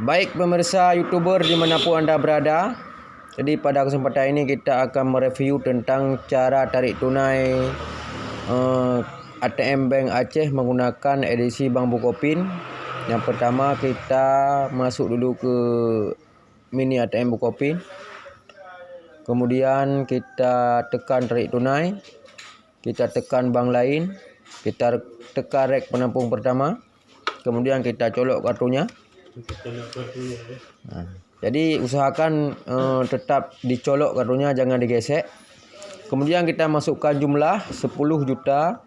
baik pemirsa YouTuber dimanapun anda berada. Jadi pada kesempatan ini kita akan mereview tentang cara tarik tunai uh, eh, ATM Bank Aceh menggunakan edisi Bank Bukopin. Yang pertama kita masuk dulu ke mini ATM Bukopin. Kemudian kita tekan tarik tunai. Kita tekan bank lain. Kita tekan rek penampung pertama. Kemudian kita colok kartunya. Nah, jadi usahakan uh, tetap dicolok kartunya jangan digesek. Kemudian kita masukkan jumlah 10 juta.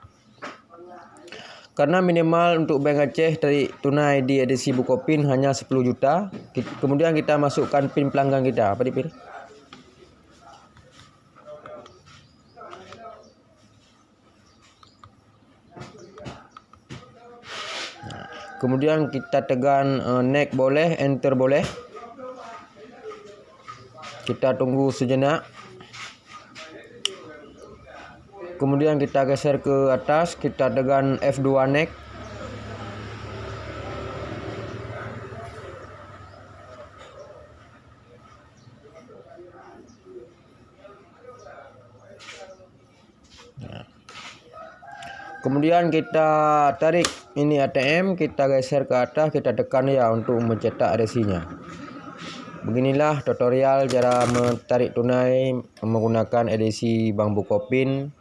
Karena minimal untuk Bank Aceh dari tunai di edisi Bukopin hanya 10 juta. Kemudian kita masukkan pin pelanggan kita. Apa dipilih? Kemudian kita tekan uh, next boleh, enter boleh. Kita tunggu sejenak. Kemudian kita geser ke atas, kita tekan F2 next. Kemudian kita tarik ini ATM, kita geser ke atas, kita tekan ya untuk mencetak resinya. Beginilah tutorial cara menarik tunai menggunakan edisi Bank Bukopin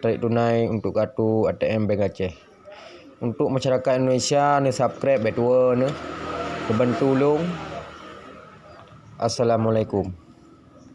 tarik tunai untuk kartu ATM Bank Aceh. Untuk masyarakat Indonesia, ni subscribe betul ni. Kebantu. Assalamualaikum.